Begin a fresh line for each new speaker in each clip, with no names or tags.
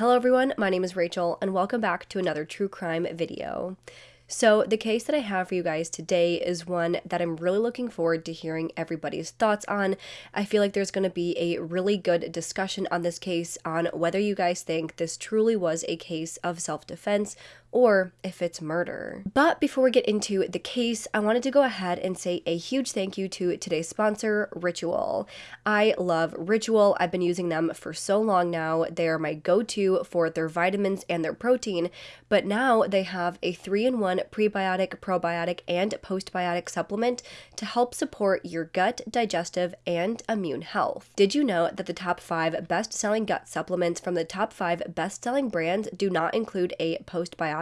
Hello everyone, my name is Rachel and welcome back to another true crime video. So, the case that I have for you guys today is one that I'm really looking forward to hearing everybody's thoughts on. I feel like there's going to be a really good discussion on this case on whether you guys think this truly was a case of self defense or if it's murder. But before we get into the case, I wanted to go ahead and say a huge thank you to today's sponsor, Ritual. I love Ritual. I've been using them for so long now. They are my go to for their vitamins and their protein, but now they have a three in one prebiotic, probiotic, and postbiotic supplement to help support your gut, digestive, and immune health. Did you know that the top five best selling gut supplements from the top five best selling brands do not include a postbiotic?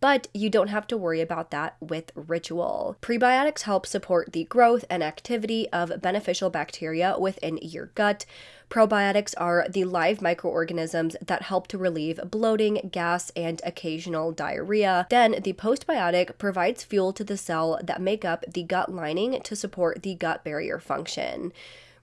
But you don't have to worry about that with Ritual. Prebiotics help support the growth and activity of beneficial bacteria within your gut. Probiotics are the live microorganisms that help to relieve bloating, gas, and occasional diarrhea. Then the postbiotic provides fuel to the cell that make up the gut lining to support the gut barrier function.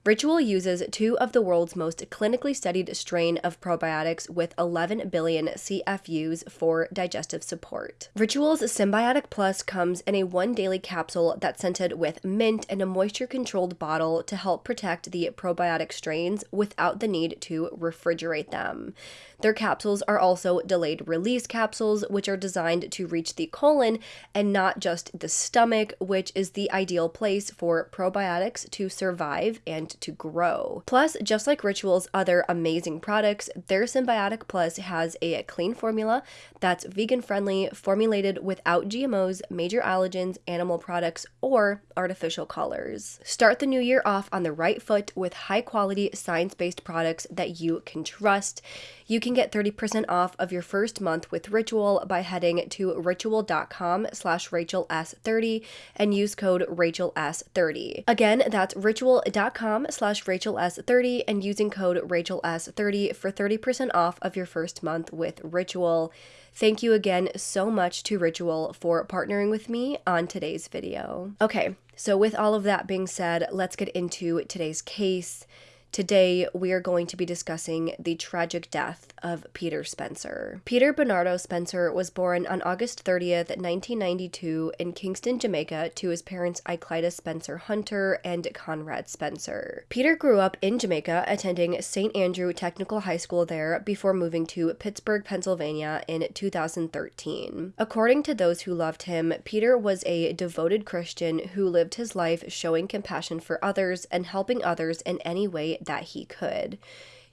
Ritual uses two of the world's most clinically studied strain of probiotics with 11 billion CFUs for digestive support. Ritual's Synbiotic Plus comes in a one daily capsule that's scented with mint and a moisture controlled bottle to help protect the probiotic strains without the need to refrigerate them. Their capsules are also delayed release capsules, which are designed to reach the colon and not just the stomach, which is the ideal place for probiotics to survive and to grow. Plus, just like Ritual's other amazing products, their Synbiotic Plus has a clean formula that's vegan friendly, formulated without GMOs, major allergens, animal products, or artificial colors. Start the new year off on the right foot with high quality science based products that you can trust. You can get 30% off of your first month with Ritual by heading to ritual.com slash RachelS30 and use code RachelS30. Again, that's ritual.com slash RachelS30 and using code RachelS30 for 30% off of your first month with Ritual. Thank you again so much to Ritual for partnering with me on today's video. Okay, so with all of that being said, let's get into today's case. Today, we are going to be discussing the tragic death of Peter Spencer. Peter Bernardo Spencer was born on August 30th, 1992, in Kingston, Jamaica, to his parents Iclida Spencer Hunter and Conrad Spencer. Peter grew up in Jamaica, attending St. Andrew Technical High School there before moving to Pittsburgh, Pennsylvania in 2013. According to those who loved him, Peter was a devoted Christian who lived his life showing compassion for others and helping others in any way that he could.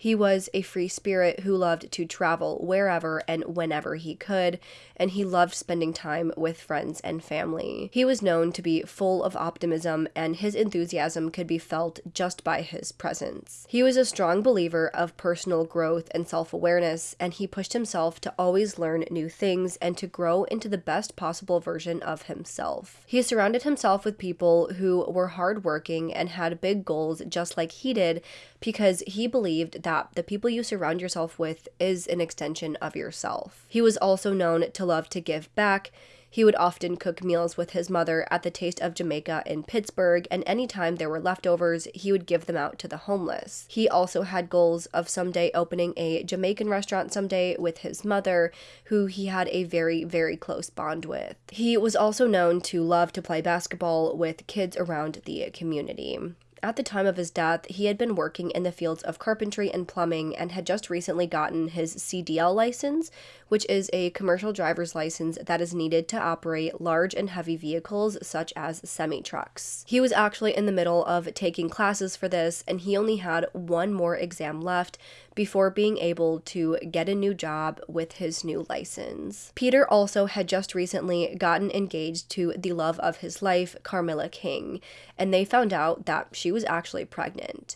He was a free spirit who loved to travel wherever and whenever he could, and he loved spending time with friends and family. He was known to be full of optimism, and his enthusiasm could be felt just by his presence. He was a strong believer of personal growth and self awareness, and he pushed himself to always learn new things and to grow into the best possible version of himself. He surrounded himself with people who were hardworking and had big goals just like he did because he believed that that the people you surround yourself with is an extension of yourself. He was also known to love to give back. He would often cook meals with his mother at the Taste of Jamaica in Pittsburgh, and anytime there were leftovers, he would give them out to the homeless. He also had goals of someday opening a Jamaican restaurant someday with his mother, who he had a very, very close bond with. He was also known to love to play basketball with kids around the community. At the time of his death, he had been working in the fields of carpentry and plumbing and had just recently gotten his CDL license, which is a commercial driver's license that is needed to operate large and heavy vehicles such as semi trucks. He was actually in the middle of taking classes for this, and he only had one more exam left before being able to get a new job with his new license. Peter also had just recently gotten engaged to the love of his life, Carmilla King, and they found out that she was actually pregnant.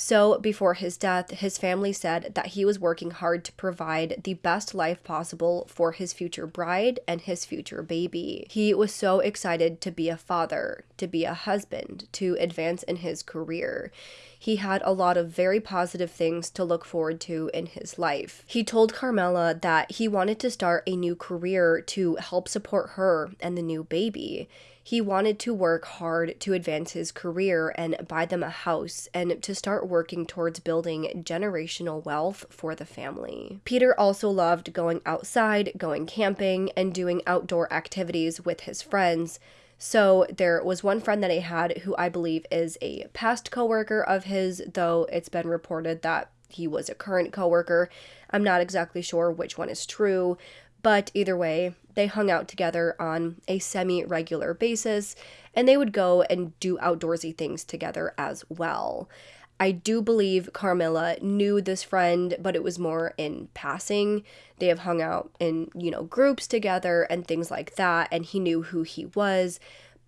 So, before his death, his family said that he was working hard to provide the best life possible for his future bride and his future baby. He was so excited to be a father, to be a husband, to advance in his career. He had a lot of very positive things to look forward to in his life. He told Carmela that he wanted to start a new career to help support her and the new baby. he wanted to work hard to advance his career and buy them a house and to start working towards building generational wealth for the family. Peter also loved going outside, going camping, and doing outdoor activities with his friends. So there was one friend that I had who I believe is a past coworker of his, though it's been reported that he was a current coworker. I'm not exactly sure which one is true, but either way, they hung out together on a semi regular basis and they would go and do outdoorsy things together as well. I do believe Carmilla knew this friend, but it was more in passing. They have hung out in, you know, groups together and things like that, and he knew who he was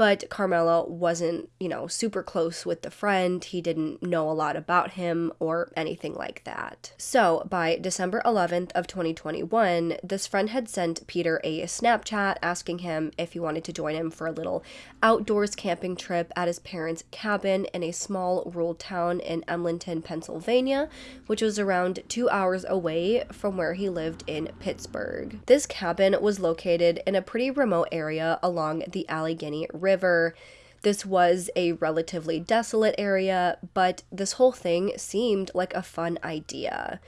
but Carmela wasn't, you know, super close with the friend. He didn't know a lot about him or anything like that. So, by December 11th of 2021, this friend had sent Peter a Snapchat asking him if he wanted to join him for a little outdoors camping trip at his parents' cabin in a small rural town in Emlenton, Pennsylvania, which was around 2 hours away from where he lived in Pittsburgh. This cabin was located in a pretty remote area along the Allegheny River river. This was a relatively desolate area, but this whole thing seemed like a fun idea.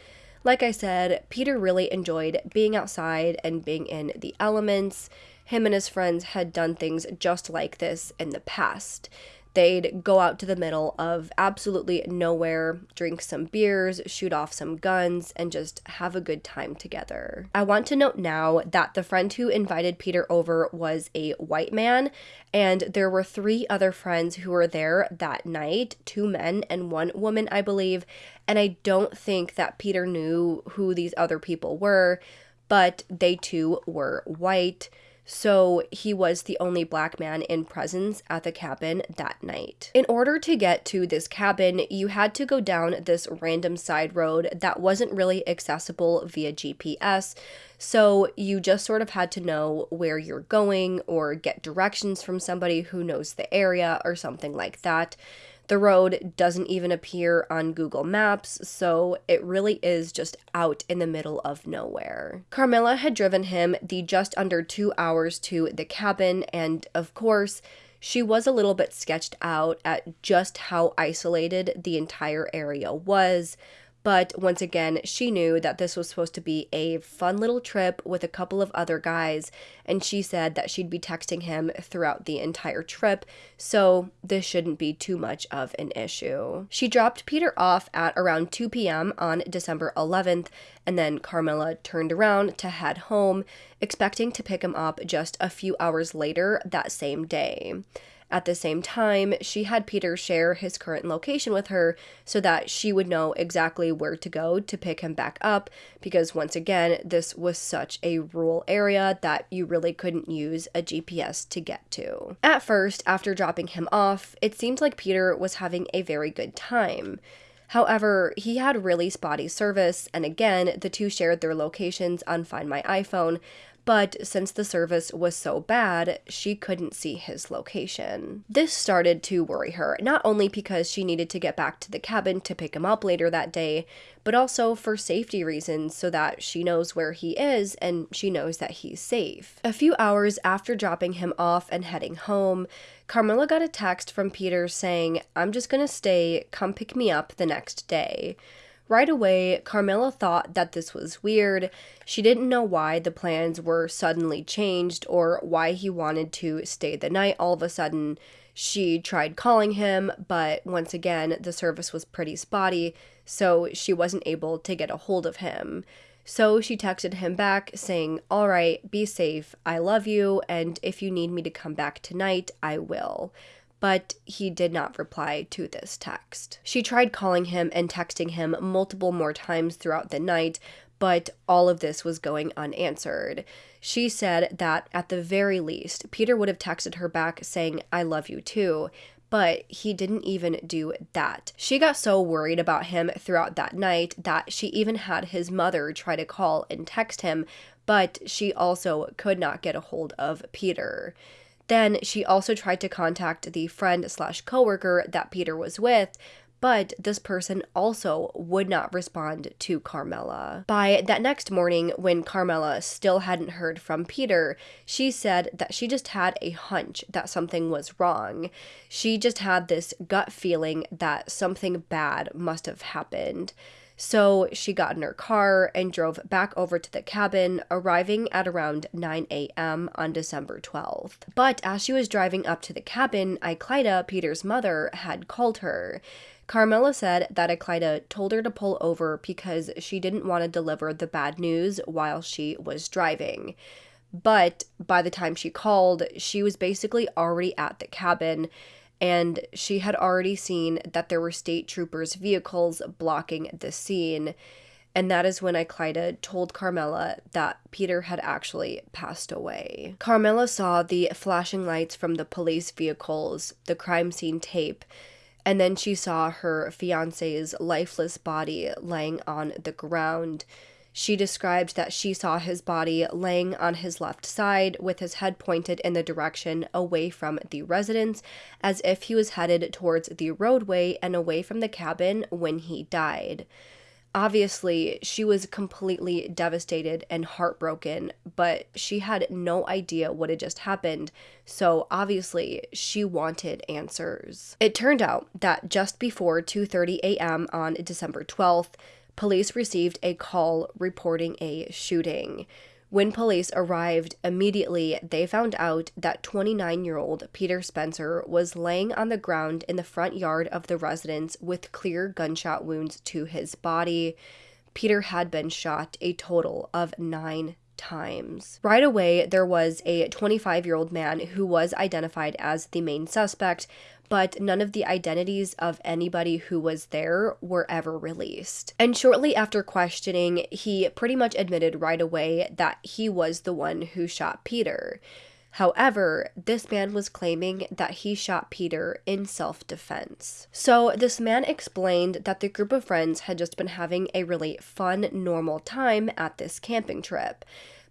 Like I said, Peter really enjoyed being outside and being in the elements. Him and his friends had done things just like this in the past. They'd go out to the middle of absolutely nowhere, drink some beers, shoot off some guns, and just have a good time together. I want to note now that the friend who invited Peter over was a white man, and there were three other friends who were there that night two men and one woman, I believe. And I don't think that Peter knew who these other people were, but they too were white so he was the only black man in presence at the cabin that night. In order to get to this cabin, you had to go down this random side road that wasn't really accessible via GPS, so you just sort of had to know where you're going or get directions from somebody who knows the area or something like that. The road doesn't even appear on Google Maps, so it really is just out in the middle of nowhere. Carmilla had driven him the just under two hours to the cabin, and of course, she was a little bit sketched out at just how isolated the entire area was. But once again, she knew that this was supposed to be a fun little trip with a couple of other guys, and she said that she'd be texting him throughout the entire trip, so this shouldn't be too much of an issue. She dropped Peter off at around 2 p.m. on December 11th, and then Carmilla turned around to head home, expecting to pick him up just a few hours later that same day. At the same time, she had Peter share his current location with her so that she would know exactly where to go to pick him back up, because once again, this was such a rural area that you really couldn't use a GPS to get to. At first, after dropping him off, it seemed like Peter was having a very good time. However, he had really spotty service, and again, the two shared their locations on Find My iPhone, but since the service was so bad, she couldn't see his location. This started to worry her, not only because she needed to get back to the cabin to pick him up later that day, but also for safety reasons so that she knows where he is and she knows that he's safe. A few hours after dropping him off and heading home, Carmilla got a text from Peter saying, I'm just gonna stay, come pick me up the next day. Right away, Carmilla thought that this was weird. She didn't know why the plans were suddenly changed or why he wanted to stay the night all of a sudden. She tried calling him, but once again, the service was pretty spotty, so she wasn't able to get a hold of him. So she texted him back saying, All right, be safe. I love you, and if you need me to come back tonight, I will but he did not reply to this text. She tried calling him and texting him multiple more times throughout the night, but all of this was going unanswered. She said that at the very least, Peter would have texted her back saying, I love you too, but he didn't even do that. She got so worried about him throughout that night that she even had his mother try to call and text him, but she also could not get a hold of Peter. Then she also tried to contact the friend slash coworker that Peter was with, but this person also would not respond to Carmela. By that next morning, when Carmela still hadn't heard from Peter, she said that she just had a hunch that something was wrong. She just had this gut feeling that something bad must have happened. So she got in her car and drove back over to the cabin, arriving at around 9 a.m. on December 12th. But as she was driving up to the cabin, Iclida, Peter's mother, had called her. Carmela said that Iclida told her to pull over because she didn't want to deliver the bad news while she was driving. But by the time she called, she was basically already at the cabin and she had already seen that there were state troopers' vehicles blocking the scene. And that is when Iclida told Carmela that Peter had actually passed away. Carmela saw the flashing lights from the police vehicles, the crime scene tape, and then she saw her fiance's lifeless body lying on the ground. She described that she saw his body laying on his left side with his head pointed in the direction away from the residence, as if he was headed towards the roadway and away from the cabin when he died. Obviously, she was completely devastated and heartbroken, but she had no idea what had just happened, so obviously she wanted answers. It turned out that just before 2:30 a.m. on December 12th, police received a call reporting a shooting. When police arrived, immediately they found out that 29 year old Peter Spencer was laying on the ground in the front yard of the residence with clear gunshot wounds to his body. Peter had been shot a total of nine times. Right away, there was a 25 year old man who was identified as the main suspect, but none of the identities of anybody who was there were ever released. And shortly after questioning, he pretty much admitted right away that he was the one who shot Peter. However, this man was claiming that he shot Peter in self defense. So, this man explained that the group of friends had just been having a really fun, normal time at this camping trip.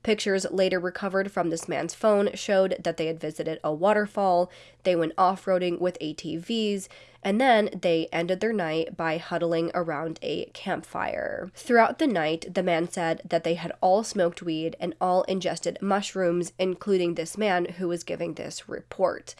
Pictures later recovered from this man's phone showed that they had visited a waterfall, they went off roading with ATVs, and then they ended their night by huddling around a campfire. Throughout the night, the man said that they had all smoked weed and all ingested mushrooms, including this man who was giving this report.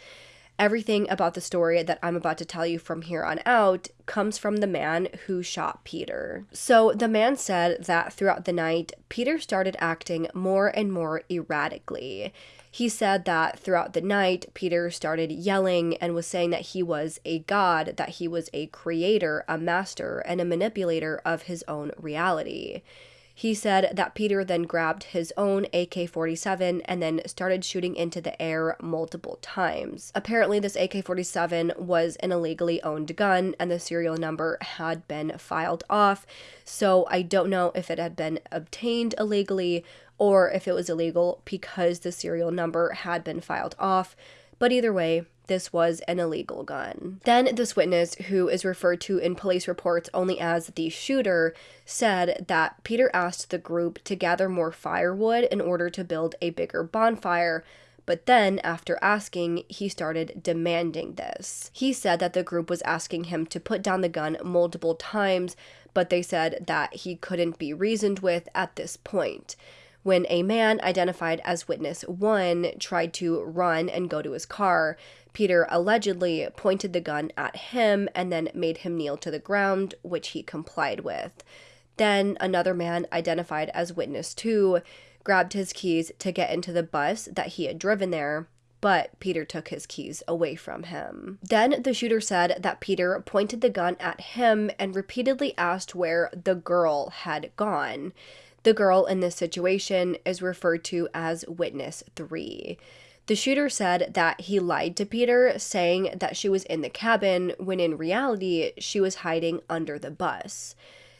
Everything about the story that I'm about to tell you from here on out comes from the man who shot Peter. So, the man said that throughout the night, Peter started acting more and more erratically. He said that throughout the night, Peter started yelling and was saying that he was a god, that he was a creator, a master, and a manipulator of his own reality. He said that Peter then grabbed his own AK 47 and then started shooting into the air multiple times. Apparently, this AK 47 was an illegally owned gun and the serial number had been filed off, so I don't know if it had been obtained illegally or if it was illegal because the serial number had been filed off. But either way, this was an illegal gun. Then, this witness, who is referred to in police reports only as the shooter, said that Peter asked the group to gather more firewood in order to build a bigger bonfire. But then, after asking, he started demanding this. He said that the group was asking him to put down the gun multiple times, but they said that he couldn't be reasoned with at this point when a man identified as witness 1 tried to run and go to his car. Peter allegedly pointed the gun at him and then made him kneel to the ground, which he complied with. Then another man, identified as witness 2, grabbed his keys to get into the bus that he had driven there, but Peter took his keys away from him. Then the shooter said that Peter pointed the gun at him and repeatedly asked where the girl had gone. The girl in this situation is referred to as Witness 3. The shooter said that he lied to Peter, saying that she was in the cabin when in reality she was hiding under the bus.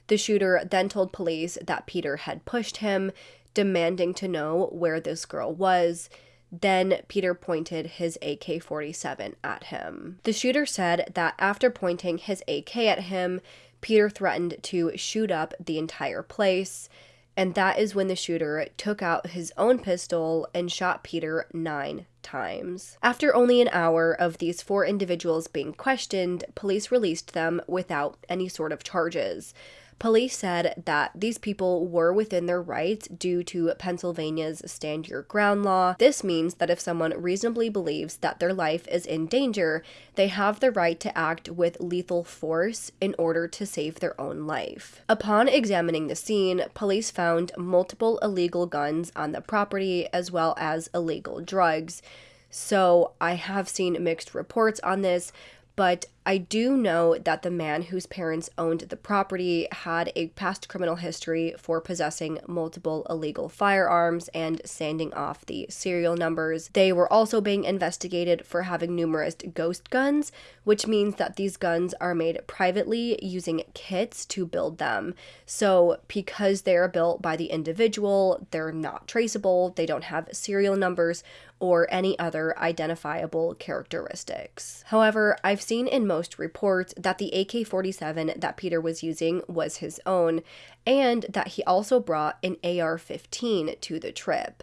The shooter then told police that Peter had pushed him, demanding to know where this girl was. Then Peter pointed his AK 47 at him. The shooter said that after pointing his AK at him, Peter threatened to shoot up the entire place. And that is when the shooter took out his own pistol and shot Peter nine times. After only an hour of these four individuals being questioned, police released them without any sort of charges. Police said that these people were within their rights due to Pennsylvania's stand your ground law. This means that if someone reasonably believes that their life is in danger, they have the right to act with lethal force in order to save their own life. Upon examining the scene, police found multiple illegal guns on the property as well as illegal drugs. So I have seen mixed reports on this, but I do know that the man whose parents owned the property had a past criminal history for possessing multiple illegal firearms and sanding off the serial numbers. They were also being investigated for having numerous ghost guns, which means that these guns are made privately using kits to build them. So, because they're built by the individual, they're not traceable, they don't have serial numbers or any other identifiable characteristics. However, I've seen in most reports that the AK 47 that Peter was using was his own, and that he also brought an AR 15 to the trip.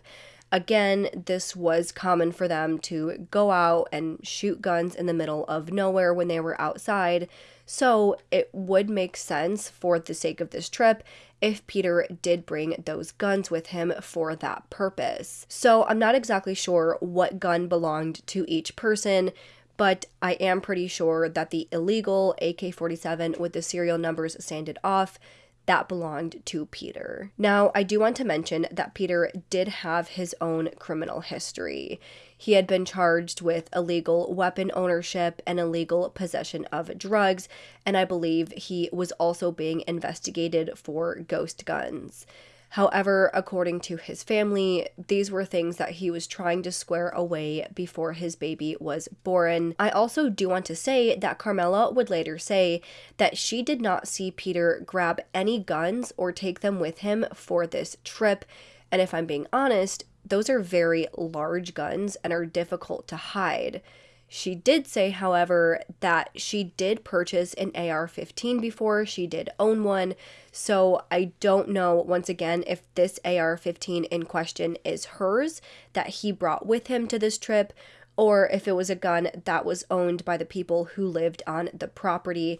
Again, this was common for them to go out and shoot guns in the middle of nowhere when they were outside, so it would make sense for the sake of this trip if Peter did bring those guns with him for that purpose. So I'm not exactly sure what gun belonged to each person, but I am pretty sure that the illegal AK 47 with the serial numbers sanded off that belonged to Peter. Now, I do want to mention that Peter did have his own criminal history. He had been charged with illegal weapon ownership and illegal possession of drugs, and I believe he was also being investigated for ghost guns. However, according to his family, these were things that he was trying to square away before his baby was born. I also do want to say that Carmela would later say that she did not see Peter grab any guns or take them with him for this trip. And if I'm being honest, those are very large guns and are difficult to hide. She did say, however, that she did purchase an AR 15 before, she did own one. So I don't know, once again, if this AR 15 in question is hers that he brought with him to this trip, or if it was a gun that was owned by the people who lived on the property.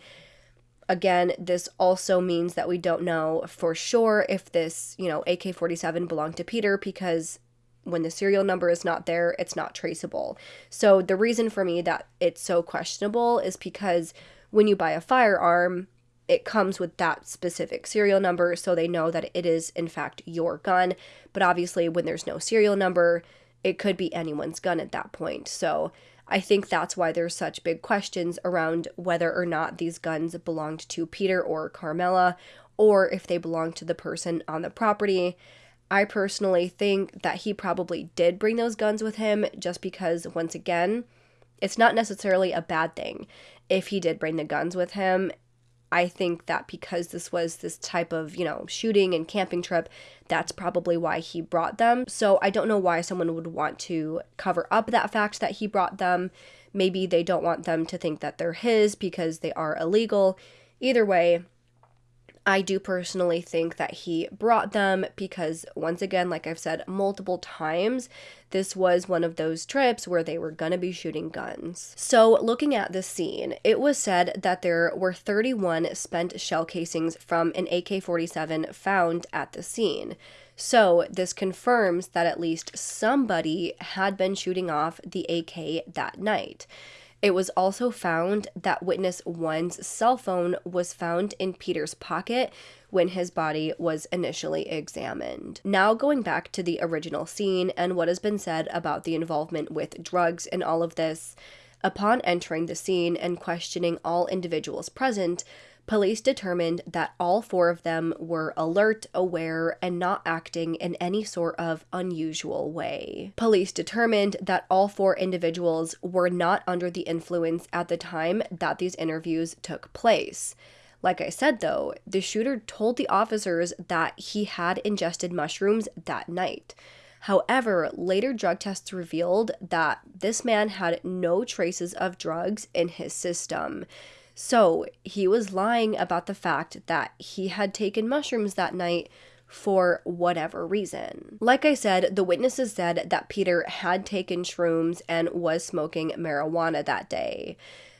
Again, this also means that we don't know for sure if this, you know, AK 47 belonged to Peter because when the serial number is not there, it's not traceable. So the reason for me that it's so questionable is because when you buy a firearm, it comes with that specific serial number so they know that it is in fact your gun. But obviously when there's no serial number, it could be anyone's gun at that point. So I think that's why there's such big questions around whether or not these guns belonged to Peter or Carmela or if they belonged to the person on the property. I personally think that he probably did bring those guns with him just because, once again, it's not necessarily a bad thing if he did bring the guns with him. I think that because this was this type of, you know, shooting and camping trip, that's probably why he brought them. So I don't know why someone would want to cover up that fact that he brought them. Maybe they don't want them to think that they're his because they are illegal. Either way, I do personally think that he brought them because, once again, like I've said multiple times, this was one of those trips where they were to be shooting guns. So, looking at the scene, it was said that there were 31 spent shell casings from an AK 47 found at the scene. So, this confirms that at least somebody had been shooting off the AK that night. It was also found that witness one's cell phone was found in Peter's pocket when his body was initially examined. Now, going back to the original scene and what has been said about the involvement with drugs in all of this, upon entering the scene and questioning all individuals present, Police determined that all four of them were alert, aware, and not acting in any sort of unusual way. Police determined that all four individuals were not under the influence at the time that these interviews took place. Like I said, though, the shooter told the officers that he had ingested mushrooms that night. However, later drug tests revealed that this man had no traces of drugs in his system. So he was lying about the fact that he had taken mushrooms that night for whatever reason. Like I said, the witnesses said that Peter had taken shrooms and was smoking marijuana that day.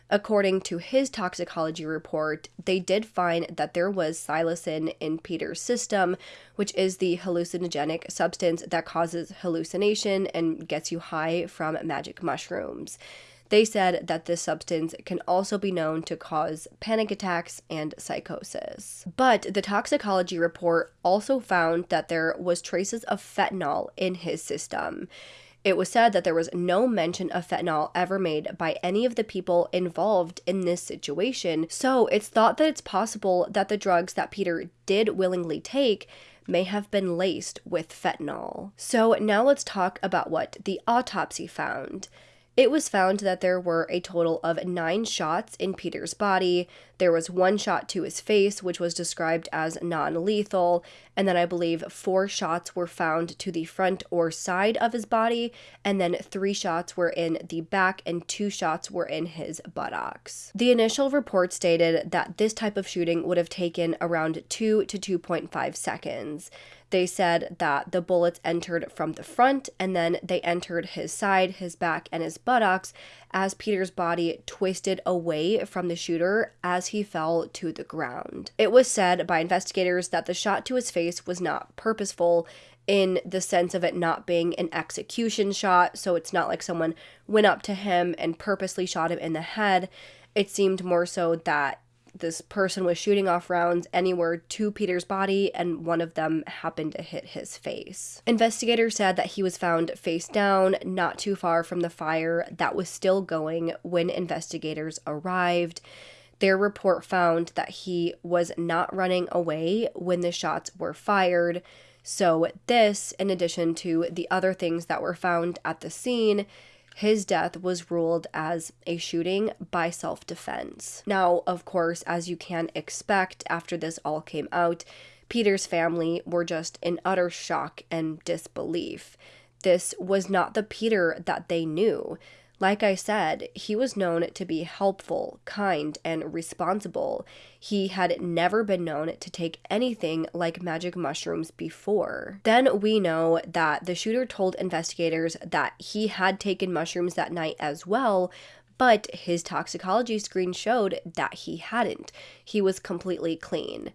According to his toxicology report, they did find that there was psilocin in Peter's system, which is the hallucinogenic substance that causes hallucination and gets you high from magic mushrooms. They said that this substance can also be known to cause panic attacks and psychosis. But the toxicology report also found that there was traces of fentanyl in his system. It was said that there was no mention of fentanyl ever made by any of the people involved in this situation, so it's thought that it's possible that the drugs that Peter did willingly take may have been laced with fentanyl. So now let's talk about what the autopsy found. It was found that there were a total of nine shots in Peter's body. There was one shot to his face, which was described as non lethal, and then I believe four shots were found to the front or side of his body, and then three shots were in the back, and two shots were in his buttocks. The initial report stated that this type of shooting would have taken around 2 to 2.5 seconds. They said that the bullets entered from the front and then they entered his side, his back, and his buttocks as Peter's body twisted away from the shooter as he fell to the ground. It was said by investigators that the shot to his face was not purposeful in the sense of it not being an execution shot, so it's not like someone went up to him and purposely shot him in the head. It seemed more so that this person was shooting off rounds anywhere to Peter's body, and one of them happened to hit his face. Investigators said that he was found face down, not too far from the fire that was still going when investigators arrived. Their report found that he was not running away when the shots were fired. So, this, in addition to the other things that were found at the scene, his death was ruled as a shooting by self defense. Now, of course, as you can expect after this all came out, Peter's family were just in utter shock and disbelief. This was not the Peter that they knew. Like I said, he was known to be helpful, kind, and responsible. He had never been known to take anything like magic mushrooms before. Then we know that the shooter told investigators that he had taken mushrooms that night as well, but his toxicology screen showed that he hadn't. He was completely clean.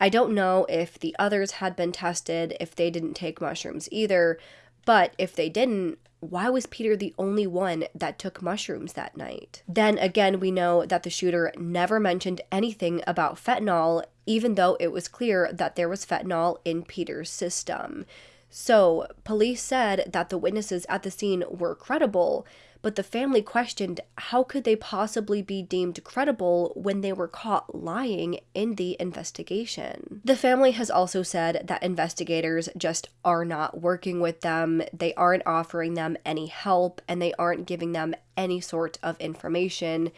I don't know if the others had been tested, if they didn't take mushrooms either, but if they didn't, why was Peter the only one that took mushrooms that night? Then again, we know that the shooter never mentioned anything about fentanyl, even though it was clear that there was fentanyl in Peter's system. So, police said that the witnesses at the scene were credible, but the family questioned how could they possibly be deemed credible when they were caught lying in the investigation. The family has also said that investigators just are not working with them, they aren't offering them any help, and they aren't giving them any sort of information.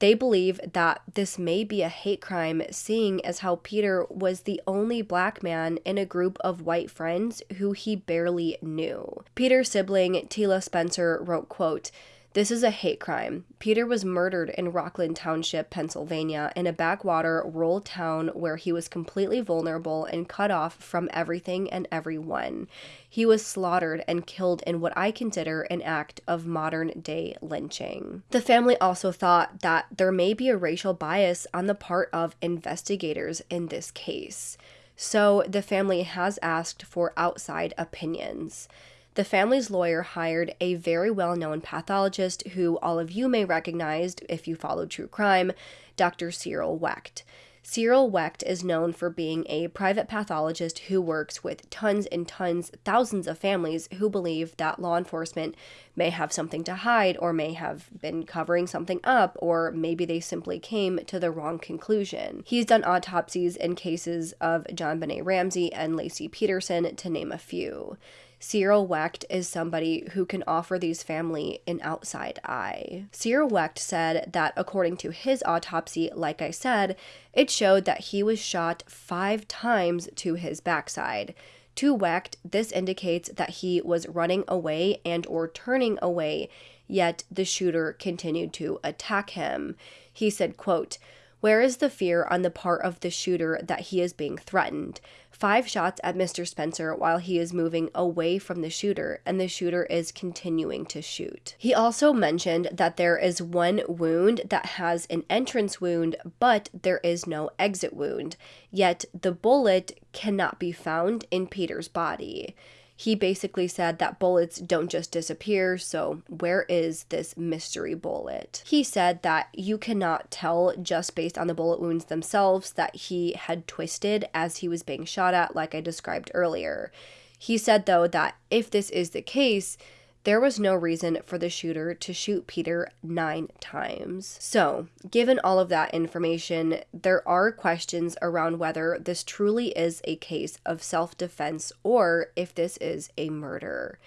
They believe that this may be a hate crime, seeing as how Peter was the only black man in a group of white friends who he barely knew. Peter's sibling, Tila Spencer, wrote, quote, this is a hate crime. Peter was murdered in Rockland Township, Pennsylvania, in a backwater rural town where he was completely vulnerable and cut off from everything and everyone. He was slaughtered and killed in what I consider an act of modern day lynching. The family also thought that there may be a racial bias on the part of investigators in this case. So the family has asked for outside opinions. The family's lawyer hired a very well known pathologist who all of you may recognize if you follow true crime, Dr. Cyril Wecht. Cyril Wecht is known for being a private pathologist who works with tons and tons, thousands of families who believe that law enforcement may have something to hide or may have been covering something up, or maybe they simply came to the wrong conclusion. He's done autopsies in cases of John JonBenét Ramsey and Laci Peterson, to name a few. Cyril Wecht is somebody who can offer these family an outside eye. Cyril Wecht said that according to his autopsy, like I said, it showed that he was shot five times to his backside. To Wecht, this indicates that he was running away and or turning away, yet the shooter continued to attack him. He said, quote, Where is the fear on the part of the shooter that he is being threatened? Five shots at Mr. Spencer while he is moving away from the shooter, and the shooter is continuing to shoot. He also mentioned that there is one wound that has an entrance wound, but there is no exit wound, yet the bullet cannot be found in Peter's body he basically said that bullets don't just disappear, so where is this mystery bullet? He said that you cannot tell just based on the bullet wounds themselves that he had twisted as he was being shot at, like I described earlier. He said, though, that if this is the case, there was no reason for the shooter to shoot Peter nine times. So, given all of that information, there are questions around whether this truly is a case of self defense or if this is a murder.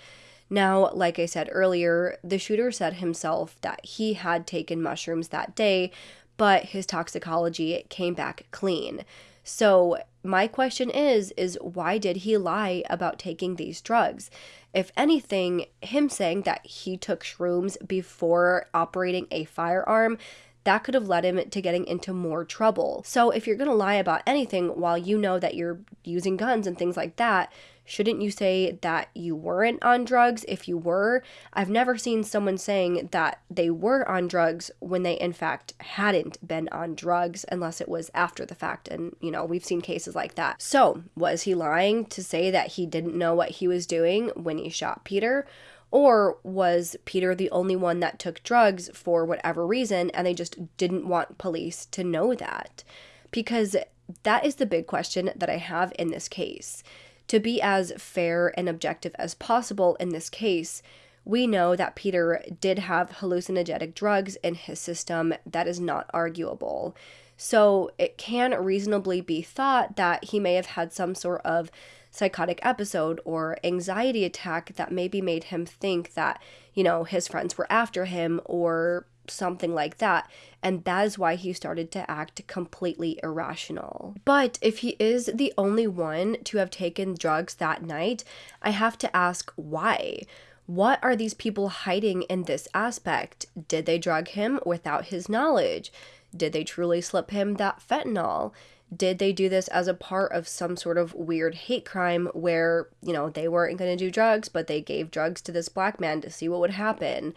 Now, like I said earlier, the shooter said himself that he had taken mushrooms that day, but his toxicology came back clean. So, my question is is why did he lie about taking these drugs? If anything, him saying that he took shrooms before operating a firearm, that could have led him to getting into more trouble. So, if you're going to lie about anything while you know that you're using guns and things like that, Shouldn't you say that you weren't on drugs if you were? I've never seen someone saying that they were on drugs when they, in fact, hadn't been on drugs unless it was after the fact. And, you know, we've seen cases like that. So, was he lying to say that he didn't know what he was doing when he shot Peter? Or was Peter the only one that took drugs for whatever reason and they just didn't want police to know that? Because that is the big question that I have in this case. To be as fair and objective as possible in this case, we know that Peter did have hallucinogenic drugs in his system. That is not arguable. So it can reasonably be thought that he may have had some sort of psychotic episode or anxiety attack that maybe made him think that, you know, his friends were after him or something like that. And that is why he started to act completely irrational. But if he is the only one to have taken drugs that night, I have to ask why. What are these people hiding in this aspect? Did they drug him without his knowledge? Did they truly slip him that fentanyl? Did they do this as a part of some sort of weird hate crime where, you know, they weren't going to do drugs, but they gave drugs to this black man to see what would happen?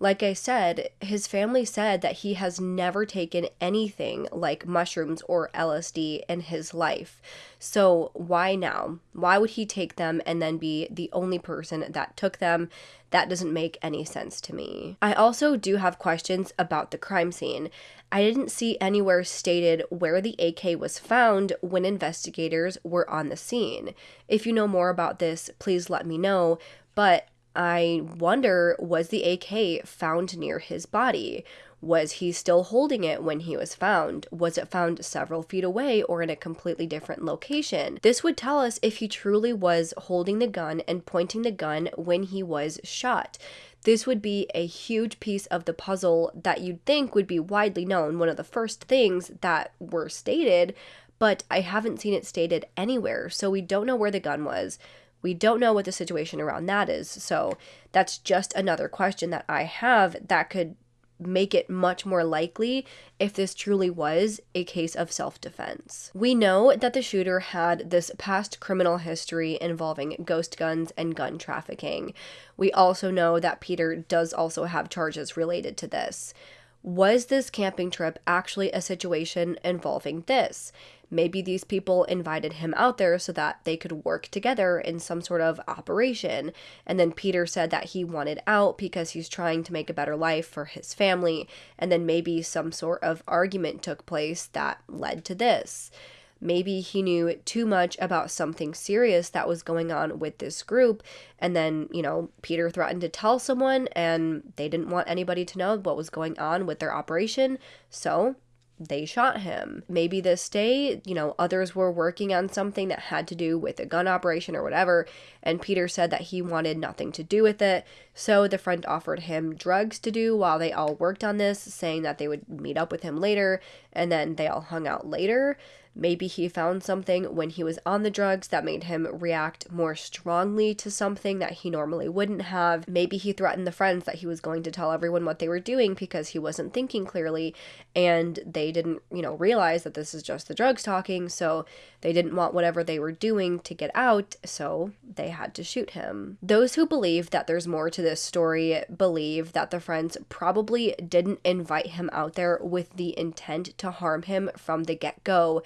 Like I said, his family said that he has never taken anything like mushrooms or LSD in his life. So, why now? Why would he take them and then be the only person that took them? That doesn't make any sense to me. I also do have questions about the crime scene. I didn't see anywhere stated where the AK was found when investigators were on the scene. If you know more about this, please let me know. But I wonder was the AK found near his body? Was he still holding it when he was found? Was it found several feet away or in a completely different location? This would tell us if he truly was holding the gun and pointing the gun when he was shot. This would be a huge piece of the puzzle that you'd think would be widely known, one of the first things that were stated, but I haven't seen it stated anywhere, so we don't know where the gun was. We don't know what the situation around that is. So that's just another question that I have that could make it much more likely if this truly was a case of self defense. We know that the shooter had this past criminal history involving ghost guns and gun trafficking. We also know that Peter does also have charges related to this. Was this camping trip actually a situation involving this? Maybe these people invited him out there so that they could work together in some sort of operation. And then Peter said that he wanted out because he's trying to make a better life for his family. And then maybe some sort of argument took place that led to this. Maybe he knew too much about something serious that was going on with this group. And then, you know, Peter threatened to tell someone, and they didn't want anybody to know what was going on with their operation. So they shot him. Maybe this day, you know, others were working on something that had to do with a gun operation or whatever, and Peter said that he wanted nothing to do with it. So the friend offered him drugs to do while they all worked on this, saying that they would meet up with him later, and then they all hung out later. Maybe he found something when he was on the drugs that made him react more strongly to something that he normally wouldn't have. Maybe he threatened the friends that he was going to tell everyone what they were doing because he wasn't thinking clearly and they didn't, you know, realize that this is just the drugs talking. So they didn't want whatever they were doing to get out. So they had to shoot him. Those who believe that there's more to this story believe that the friends probably didn't invite him out there with the intent to harm him from the get go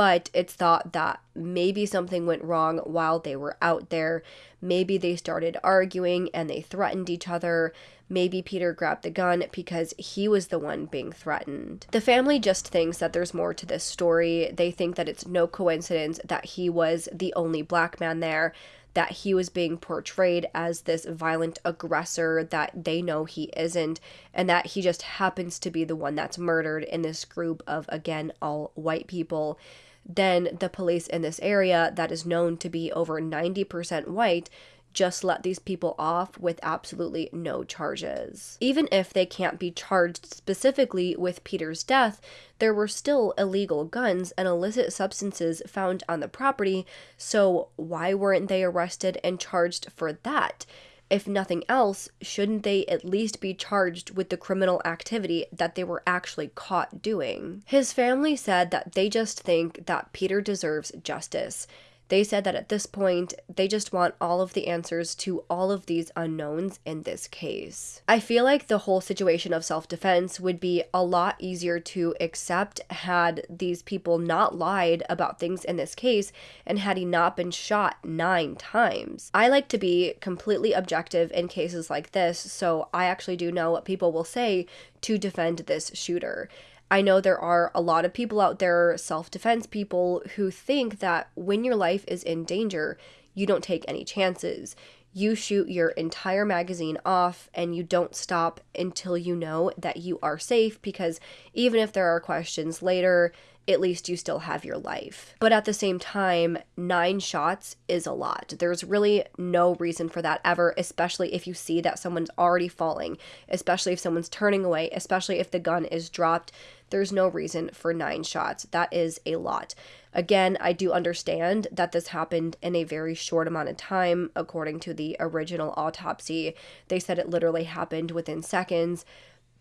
but it's thought that maybe something went wrong while they were out there. Maybe they started arguing and they threatened each other. Maybe Peter grabbed the gun because he was the one being threatened. The family just thinks that there's more to this story. They think that it's no coincidence that he was the only black man there, that he was being portrayed as this violent aggressor that they know he isn't, and that he just happens to be the one that's murdered in this group of, again, all white people then the police in this area that is known to be over 90% white just let these people off with absolutely no charges. Even if they can't be charged specifically with Peter's death, there were still illegal guns and illicit substances found on the property, so why weren't they arrested and charged for that? If nothing else, shouldn't they at least be charged with the criminal activity that they were actually caught doing? His family said that they just think that Peter deserves justice they said that at this point, they just want all of the answers to all of these unknowns in this case. I feel like the whole situation of self defense would be a lot easier to accept had these people not lied about things in this case and had he not been shot nine times. I like to be completely objective in cases like this, so I actually do know what people will say to defend this shooter. I know there are a lot of people out there, self defense people, who think that when your life is in danger, you don't take any chances. You shoot your entire magazine off and you don't stop until you know that you are safe because even if there are questions later, at least you still have your life. But at the same time, nine shots is a lot. There's really no reason for that ever, especially if you see that someone's already falling, especially if someone's turning away, especially if the gun is dropped. There's no reason for nine shots. That is a lot. Again, I do understand that this happened in a very short amount of time. According to the original autopsy, they said it literally happened within seconds.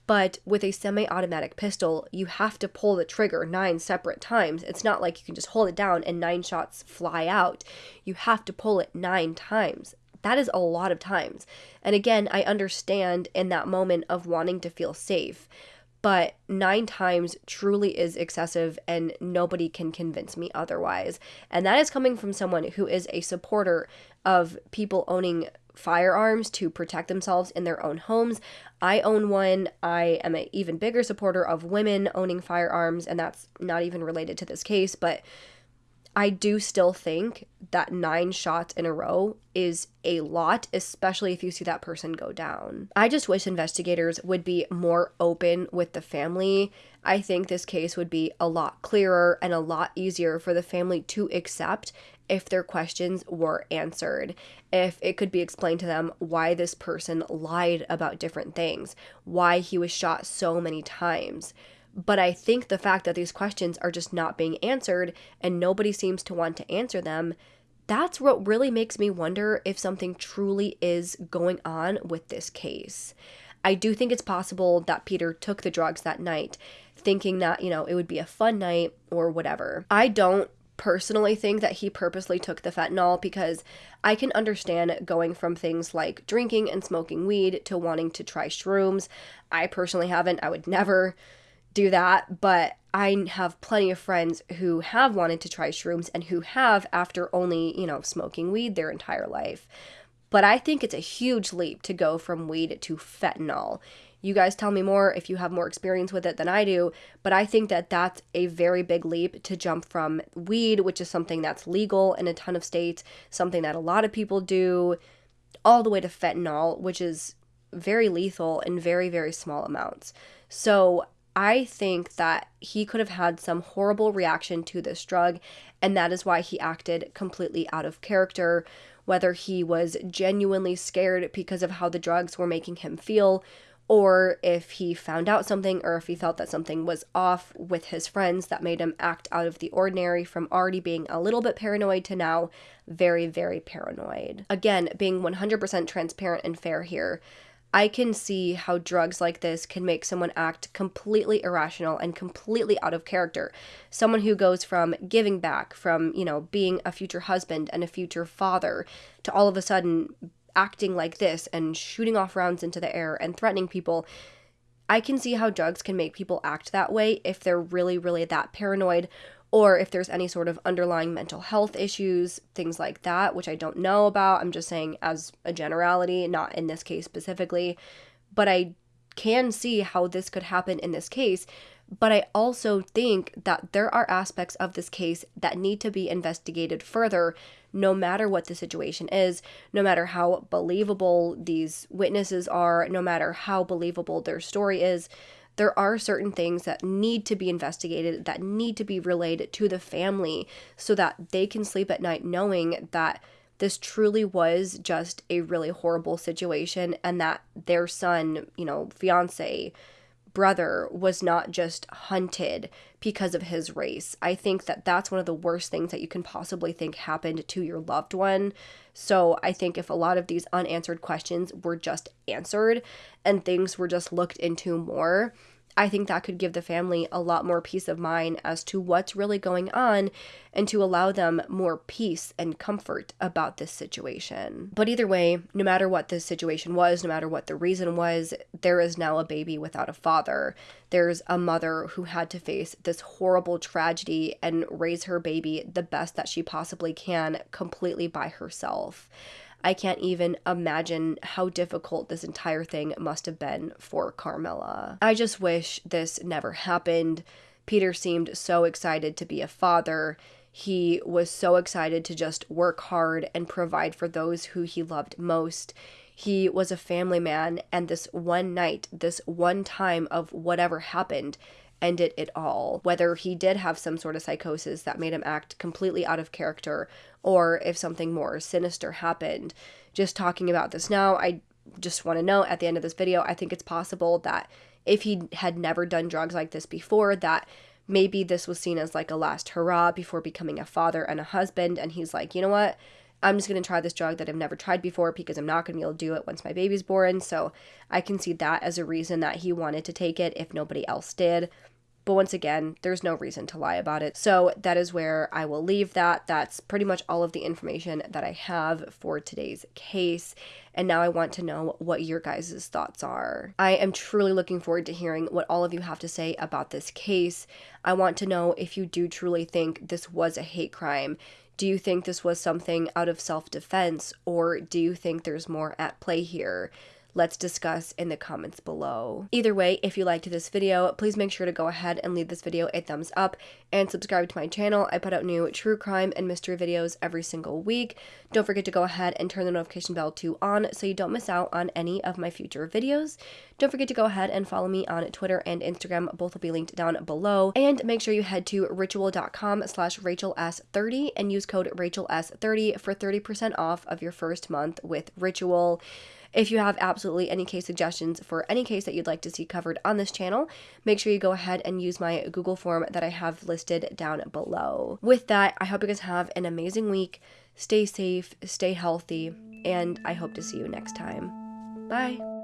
But with a semi automatic pistol, you have to pull the trigger nine separate times. It's not like you can just hold it down and nine shots fly out. You have to pull it nine times. That is a lot of times. And again, I understand in that moment of wanting to feel safe but nine times truly is excessive and nobody can convince me otherwise. And that is coming from someone who is a supporter of people owning firearms to protect themselves in their own homes. I own one. I am an even bigger supporter of women owning firearms, and that's not even related to this case, but I do still think that nine shots in a row is a lot, especially if you see that person go down. I just wish investigators would be more open with the family. I think this case would be a lot clearer and a lot easier for the family to accept if their questions were answered, if it could be explained to them why this person lied about different things, why he was shot so many times. But I think the fact that these questions are just not being answered and nobody seems to want to answer them, that's what really makes me wonder if something truly is going on with this case. I do think it's possible that Peter took the drugs that night, thinking that, you know, it would be a fun night or whatever. I don't personally think that he purposely took the fentanyl because I can understand going from things like drinking and smoking weed to wanting to try shrooms. I personally haven't, I would never do that, but I have plenty of friends who have wanted to try shrooms and who have after only, you know, smoking weed their entire life. But I think it's a huge leap to go from weed to fentanyl. You guys tell me more if you have more experience with it than I do, but I think that that's a very big leap to jump from weed, which is something that's legal in a ton of states, something that a lot of people do, all the way to fentanyl, which is very lethal in very, very small amounts. So I think that he could have had some horrible reaction to this drug, and that is why he acted completely out of character. Whether he was genuinely scared because of how the drugs were making him feel, or if he found out something or if he felt that something was off with his friends that made him act out of the ordinary from already being a little bit paranoid to now very, very paranoid. Again, being 100% transparent and fair here. I can see how drugs like this can make someone act completely irrational and completely out of character. Someone who goes from giving back, from, you know, being a future husband and a future father, to all of a sudden acting like this and shooting off rounds into the air and threatening people. I can see how drugs can make people act that way if they're really, really that paranoid or if there's any sort of underlying mental health issues, things like that, which I don't know about. I'm just saying as a generality, not in this case specifically. But I can see how this could happen in this case but I also think that there are aspects of this case that need to be investigated further, no matter what the situation is, no matter how believable these witnesses are, no matter how believable their story is. There are certain things that need to be investigated, that need to be relayed to the family so that they can sleep at night knowing that this truly was just a really horrible situation and that their son, you know, fiance, brother was not just hunted because of his race. I think that that's one of the worst things that you can possibly think happened to your loved one. So I think if a lot of these unanswered questions were just answered and things were just looked into more, I think that could give the family a lot more peace of mind as to what's really going on and to allow them more peace and comfort about this situation. But either way, no matter what the situation was, no matter what the reason was, there is now a baby without a father. There's a mother who had to face this horrible tragedy and raise her baby the best that she possibly can completely by herself. I can't even imagine how difficult this entire thing must have been for Carmela. I just wish this never happened. Peter seemed so excited to be a father. He was so excited to just work hard and provide for those who he loved most. He was a family man, and this one night, this one time of whatever happened, ended it at all. Whether he did have some sort of psychosis that made him act completely out of character, or if something more sinister happened. Just talking about this now, I just want to know at the end of this video, I think it's possible that if he had never done drugs like this before, that maybe this was seen as like a last hurrah before becoming a father and a husband. And he's like, you know what? I'm just going to try this drug that I've never tried before because I'm not going to be able to do it once my baby's born. So I can see that as a reason that he wanted to take it if nobody else did. But once again, there's no reason to lie about it. So that is where I will leave that. That's pretty much all of the information that I have for today's case. And now I want to know what your guys' thoughts are. I am truly looking forward to hearing what all of you have to say about this case. I want to know if you do truly think this was a hate crime. Do you think this was something out of self defense, or do you think there's more at play here? Let's discuss in the comments below. Either way, if you liked this video, please make sure to go ahead and leave this video a thumbs up and subscribe to my channel. I put out new true crime and mystery videos every single week. Don't forget to go ahead and turn the notification bell to on so you don't miss out on any of my future videos. Don't forget to go ahead and follow me on Twitter and Instagram. Both will be linked down below. And make sure you head to ritual.com slash rachels30 and use code rachels30 for 30% off of your first month with Ritual. If you have absolutely any case suggestions for any case that you'd like to see covered on this channel, make sure you go ahead and use my Google form that I have listed down below. With that, I hope you guys have an amazing week. Stay safe, stay healthy, and I hope to see you next time. Bye.